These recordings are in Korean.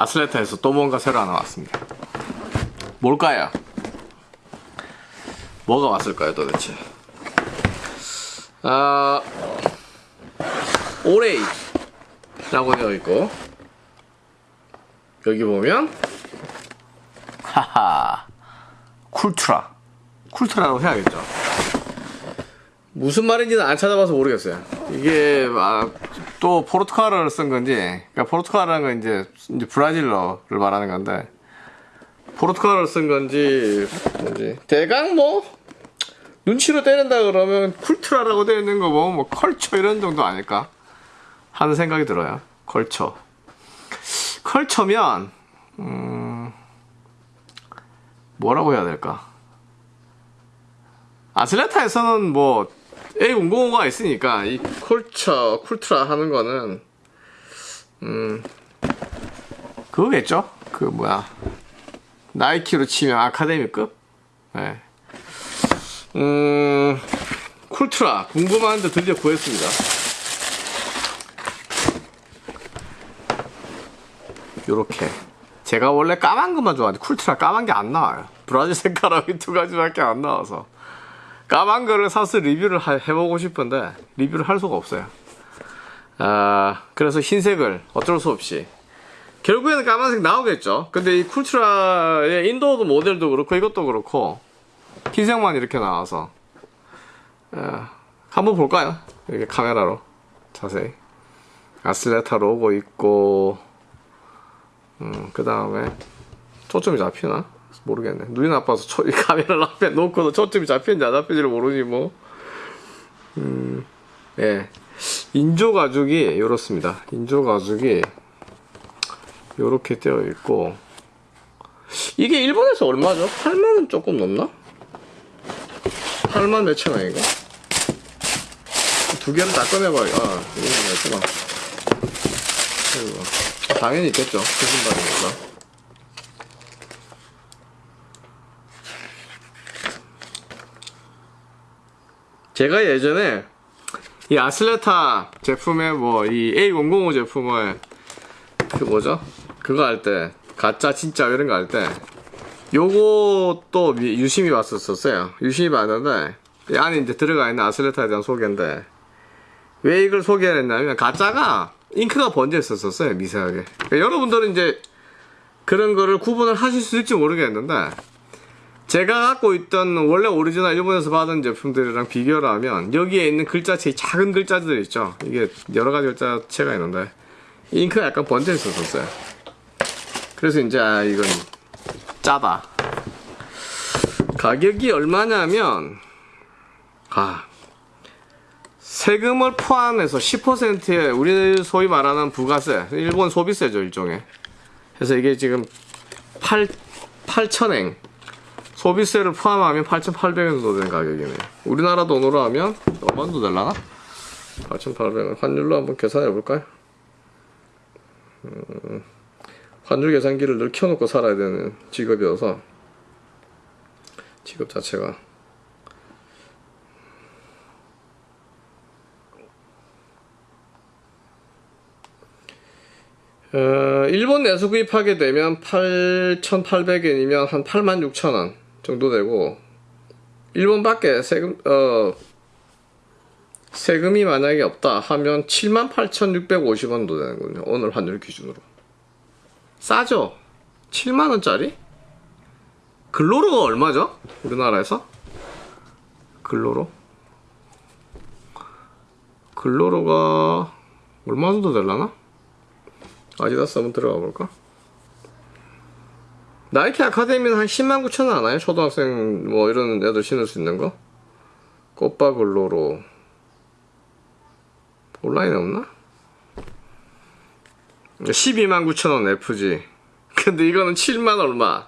아슬레타에서 또 뭔가 새로 하나 왔습니다. 뭘까요? 뭐가 왔을까요 도대체? 아 오레이 라고 되어 있고 여기 보면 하하 쿨트라 쿨트라라고 해야겠죠. 무슨 말인지는 안 찾아봐서 모르겠어요. 이게 아, 또 포르투갈어를 쓴 건지, 그러니까 포르투갈어라는 건 이제, 이제 브라질어를 말하는 건데 포르투갈어를 쓴 건지 뭔지 대강 뭐 눈치로 때린다 그러면 cultura라고 되어 있는 거 보면 뭐 culture 이런 정도 아닐까 하는 생각이 들어요. culture. culture면 음, 뭐라고 해야 될까? 아슬레타에서는 뭐 A005가 있으니까 이 쿨처, 쿨트라 하는 거는 음 그거겠죠? 그 뭐야 나이키로 치면 아카데미급? 네. 음 쿨트라 궁금한데 드디어 구했습니다. 요렇게 제가 원래 까만 것만 좋아하는데 쿨트라 까만 게 안 나와요. 브라질 색깔하고 이 두 가지밖에 안 나와서 까만 거를 사서 리뷰를 하- 해보고 싶은데 리뷰를 할 수가 없어요. 아 그래서 흰색을 어쩔 수 없이 결국에는 까만색 나오겠죠. 근데 이 쿨트라의 인도어도 모델도 그렇고 이것도 그렇고 흰색만 이렇게 나와서 아, 한번 볼까요? 이렇게 카메라로 자세히 아슬레타 로고 있고 음, 그 다음에 초점이 잡히나? 모르겠네. 눈이 나빠서 초, 이 카메라를 앞에 놓고도 초점이 잡히는지 안 잡히는지를 모르지 뭐. 음, 예. 인조 가죽이 이렇습니다. 인조 가죽이 이렇게 되어 있고 이게 일본에서 얼마죠? 8만 원 조금 넘나? 8만 몇천 원인가? 두 개를 다 꺼내봐요. 아, 이거. 아이고. 당연히 있겠죠. 그 신발이니까. 제가 예전에 이 아슬레타 제품의 뭐 이 A005 제품을 그 뭐죠? 그거 할 때 가짜 진짜 이런 거 할때 미- 유심히 봤었었어요. 유심히 봤는데 이 안에 이제 들어가 있는 아슬레타에 대한 소개인데 왜 이걸 소개를 했냐면 가짜가 잉크가 번져 있었었어요 미세하게 여러분들은 이제 그런 거를 구분을 하실 수 있을지 모르겠는데 제가 갖고 있던 원래 오리지널 일본에서 받은 제품들이랑 비교를 하면 여기에 있는 글자체 작은 글자들 있죠? 이게 여러 가지 글자체가 있는데 잉크가 약간 번져 있었었어요. 그래서 이제 아 이건 가짜다. 가격이 얼마냐면 아 세금을 포함해서 10%의 우리 소위 말하는 부가세, 일본 소비세죠 일종의. 그래서 이게 지금 8 8,000엔 소비세를 포함하면 8,800원 정도 되는 가격이네요. 우리나라 돈으로 하면 얼마 정도 될라나? 8,800원 환율로 한번 계산해 볼까요? 음, 환율 계산기를 늘 켜놓고 살아야 되는 직업이어서 직업 자체가 어, 일본 내수 구입하게 되면 8,800엔이면 한 86,000원 정도 되고 일본 밖에 세금 어 세금이 만약에 없다 하면 78,650원 정도 되는군요. 오늘 환율 기준으로. 싸죠? 7만 원짜리? 글로로가 얼마죠? 우리나라에서? 글로로? 글로로가 얼마 정도 될라나? 아디다스 한번 들어가 볼까? 나이키 아카데미는 한 10만 9천 원 하나요? 초등학생 뭐 이런 애들 신을 수 있는 거? 꽃바글로로 온라인에 없나? 12만 9천 원 FG 근데 이거는 7만 얼마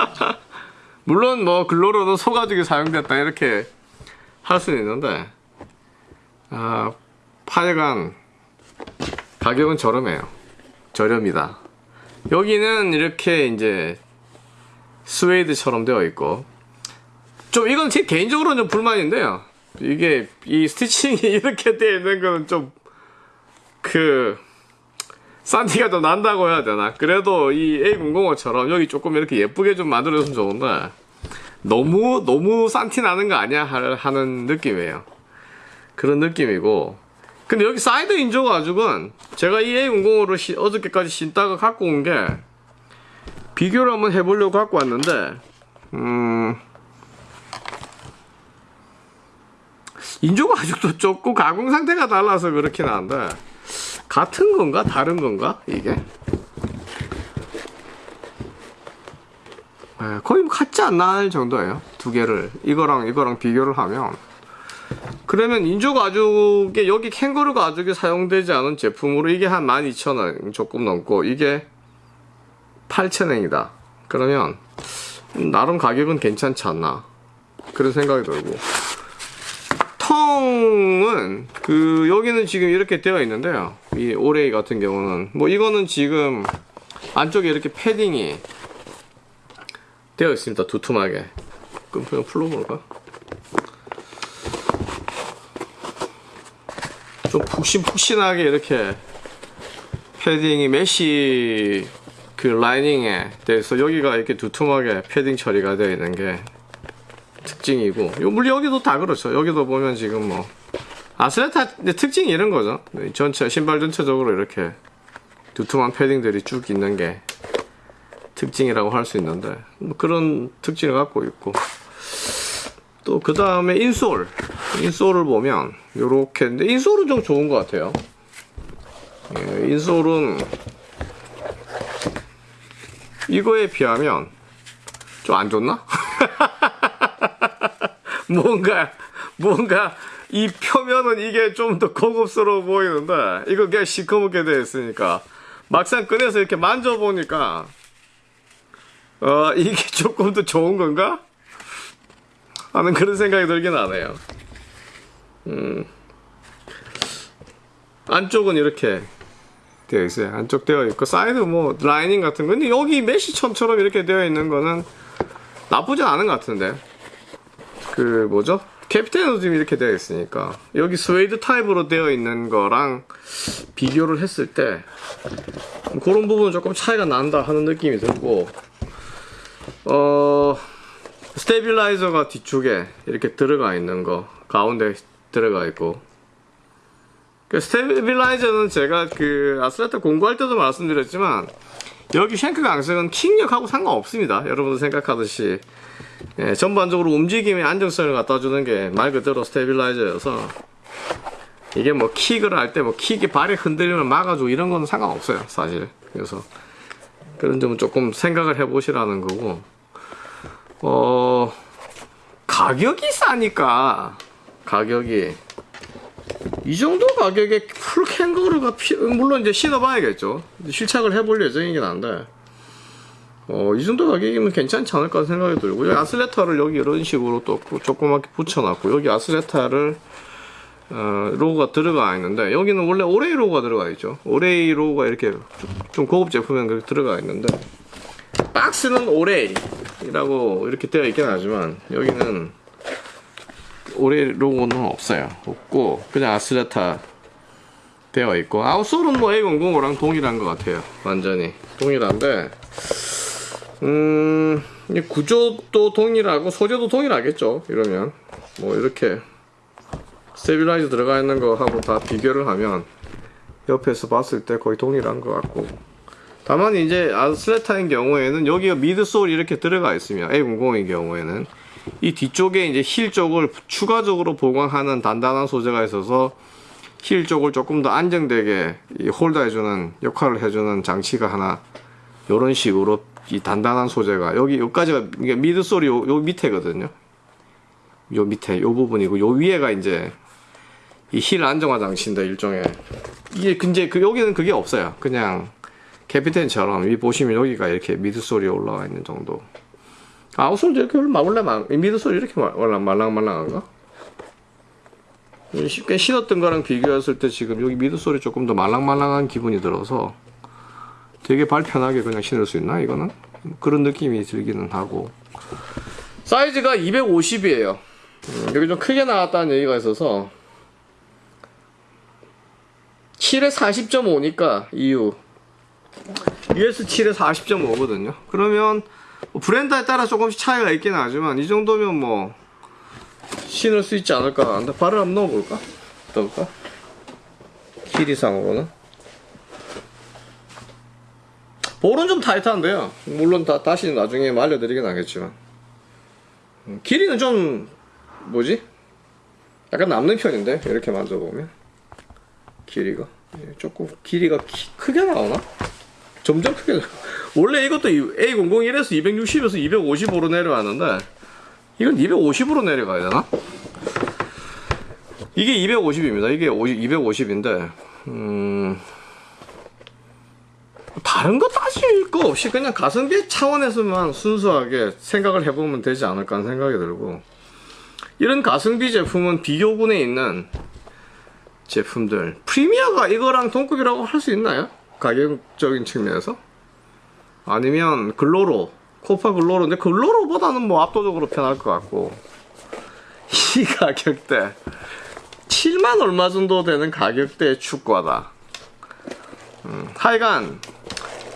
물론 뭐 글로로도 소가죽이 사용됐다 이렇게 할 수는 있는데 아 8간 가격은 저렴해요. 저렴이다. 여기는 이렇게 이제 스웨이드처럼 되어 있고 좀 이건 제 개인적으로는 좀 불만인데요. 이게 이 stitching이 이렇게 되어 있는 거는 좀 그 싼티가 좀 난다고 해야 되나? 그래도 이 A005처럼 여기 조금 이렇게 예쁘게 좀 만들어줬으면 좋은데 너무 너무 싼티 나는 거 아니야 하- 하는 느낌이에요. 그런 느낌이고 근데 여기 사이드 인조 가죽은 제가 이 A005를 어저께까지 신다가 갖고 온 게 비교를 한번 해보려고 갖고 왔는데 음 인조 가죽도 조금 가공 상태가 달라서 그렇긴 한데 같은 건가? 다른 건가? 이게? 에, 거의 뭐 같지 않나 할 정도예요. 두 개를 이거랑 이거랑 비교를 하면 그러면 인조 가죽에 여기 캥거루 가죽이 사용되지 않은 제품으로 이게 한 12,000원 조금 넘고 이게 8,000원이다. 그러면 나름 가격은 괜찮지 않나? 그런 생각이 들고. 텅은 그 여기는 지금 이렇게 되어 있는데요. 이 오레이 같은 경우는. 뭐 이거는 지금 안쪽에 이렇게 패딩이 되어 있습니다. 두툼하게. 그럼 그냥 풀어볼까? 좀 푹신푹신하게 이렇게 패딩이 mesh 그 라이닝에 대해서 여기가 이렇게 두툼하게 패딩 처리가 되어 있는 게 특징이고 요 물론 여기도 다 그렇죠. 여기도 보면 지금 뭐 Athleta 특징이 이런 거죠. 전체 신발 전체적으로 이렇게 두툼한 패딩들이 쭉 있는 게 특징이라고 할 수 있는데 뭐 그런 특징을 갖고 있고 또 그 다음에 insole insole을 보면 요렇게 근데 insole은 좀 좋은 것 같아요 예, 인솔은 이거에 비하면 좀 안 좋나? 뭔가 뭔가 이 표면은 이게 좀 더 고급스러워 보이는데 이거 그냥 시커멓게 되어 있으니까 막상 꺼내서 이렇게 만져보니까 어 이게 조금 더 좋은 건가? 하는 그런 생각이 들긴 하네요. 음. 안쪽은 이렇게 되어 있어요. 안쪽 되어 있고 사이드 뭐 라이닝 같은 거 근데 여기 메시천처럼 이렇게 되어 있는 거는 나쁘진 않은 것 같은데. 그 뭐죠? 캡틴도 지금 이렇게 되어 있으니까. 여기 스웨이드 타입으로 되어 있는 거랑 비교를 했을 때 그런 부분은 조금 차이가 난다 하는 느낌이 들고 어 stabilizer가 뒤쪽에 이렇게 들어가 있는 거 가운데 들어가 있고. 그 stabilizer는 제가 그 Athleta 공부할 때도 말씀드렸지만 여기 shank 강성은 킥력하고 상관없습니다. 여러분들 생각하듯이. 예, 전반적으로 움직임의 안정성을 갖다 주는 게 말 그대로 stabilizer여서 이게 뭐 킥을 할 때 뭐 킥이 발이 흔들리면 막아주고 이런 건 상관없어요 사실. 그래서 그런 점은 조금 생각을 해보시라는 거고 어 가격이 싸니까. 가격이. 이 정도 가격에 full 캥거루 가피- 물론 이제 신어봐야겠죠. 실착을 해볼 예정이긴 한데. 어, 이 정도 가격이면 괜찮지 않을까 생각이 들고 여기 Athleta를 여기 이런 식으로 또 조그맣게 붙여놨고 여기 Athleta를 어, 로고가 들어가 있는데 여기는 원래 O-Rei 로고가 들어가 있죠. O-Rei 로고가 이렇게 좀- 좀 고급 제품에 들어가 있는데 박스는 O-Rei 라고 이렇게 되어 있긴 하지만 여기는 O-Rei 로고는 없어요. 없고 그냥 Athleta 되어 있고 outsole은 뭐 A005랑 동일한 것 같아요. 완전히 동일한데 음, 이 구조도 동일하고 소재도 동일하겠죠. 이러면 뭐 이렇게 stabilizer 들어가 있는 거하고 다 비교를 하면 옆에서 봤을 때 거의 동일한 것 같고 다만 이제 Athleta인 경우에는 여기가 midsole이 이렇게 들어가 있으면 A00인 경우에는 이 뒤쪽에 이제 힐 쪽을 추가적으로 보강하는 단단한 소재가 있어서 힐 쪽을 조금 더 안정되게 이 holder해주는 역할을 해주는 장치가 하나 이런 식으로 이 단단한 소재가 여기 여기까지가 midsole이 요, 요 밑에거든요. 요 밑에 요 부분이고 요 위에가 이제 이 힐 안정화 장치인데 일종의 이게 근데 그 여기는 그게 없어요. 그냥 캐피텐처럼 위 보시면 여기가 이렇게 midsole이 올라와 있는 정도. outsole도 이렇게 원래 말- midsole이 이렇게 말- 원래 말랑말랑한가? 쉽게 신었던 거랑 비교했을 때 지금 여기 midsole이 조금 더 말랑말랑한 기분이 들어서 되게 발 편하게 그냥 신을 수 있나 이거는 그런 느낌이 들기는 하고 사이즈가 250이에요 여기 좀 크게 나왔다는 얘기가 있어서 7에 40.5니까 EU US7에 40.5거든요. 그러면 뭐 브랜드에 따라 조금씩 차이가 있긴 하지만 이 정도면 뭐 신을 수 있지 않을까. 근데 발을 한번 넣어볼까? 어떨까? 길이상으로는. 볼은 좀 타이트한데요. 물론 다, 다시 나중에 뭐 알려드리긴 하겠지만. 음, 길이는 좀, 뭐지? 약간 남는 편인데, 이렇게 만져보면. 길이가. 예, 조금 길이가 키- 크게 나오나? 점점 크게 나 원래 이것도 A001에서 260에서 255로 내려왔는데, 이건 250으로 내려가야 되나? 이게 250입니다. 이게 250인데, 음, 다른 거 따질 거 없이 그냥 가성비 차원에서만 순수하게 생각을 해보면 되지 않을까 하는 생각이 들고, 이런 가성비 제품은 비교군에 있는 제품들, 프리미어가 이거랑 동급이라고 할 수 있나요? 가격적인 측면에서? 아니면 글로로, 코파 글로로인데 글로로보다는 뭐 압도적으로 편할 것 같고, 이 가격대, 7만 얼마 정도 되는 가격대의 축구하다. 음, 하여간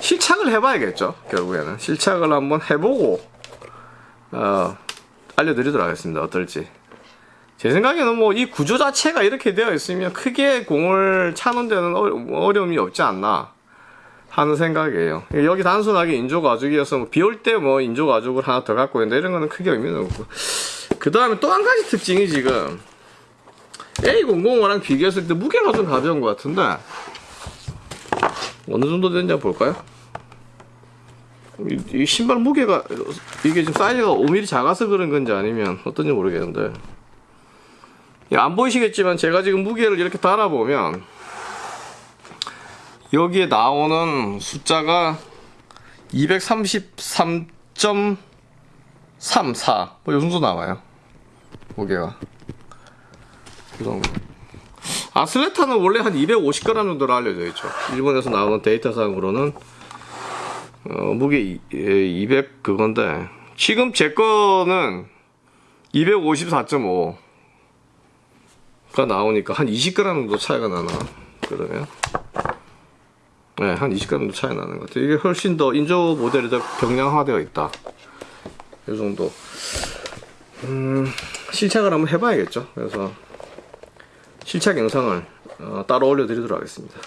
실착을 해봐야겠죠. 결국에는 실착을 한번 해보고 어, 알려드리도록 하겠습니다. 어떨지. 제 생각에는 뭐 이 구조 자체가 이렇게 되어 있으면 크게 공을 차는 데는 어- 어려움이 없지 않나 하는 생각이에요. 여기 단순하게 인조 가죽이어서 뭐 비올 때 뭐 인조 가죽을 하나 더 갖고 있는데 이런 거는 크게 의미는 없고. 그 다음에 또 한 가지 특징이 지금 A005랑 비교했을 때 무게가 좀 가벼운 것 같은데 어느 정도 되는지 볼까요? 이, 이 신발 무게가 이게 지금 사이즈가 5mm 작아서 그런 건지 아니면 어떤지 모르겠는데 예, 안 보이시겠지만 제가 지금 무게를 이렇게 달아보면 여기에 나오는 숫자가 233.34뭐요 정도 나와요 무게가. 그 정도. 아슬레타는 원래 한 250g 정도로 알려져 있죠. 일본에서 나오는 데이터상으로는. 어, 무게 이- 예, 200 그건데 지금 제 거는 254.5 가 나오니까 한 20g 정도 차이가 나나 그러면 네, 한 20g 정도 차이 나는 것 같아요. 이게 훨씬 더 인조 모델이 더 경량화되어 있다. 이 정도. 음, 실착을 한번 해봐야겠죠. 그래서 실착 영상을 어, 따로 올려드리도록 하겠습니다.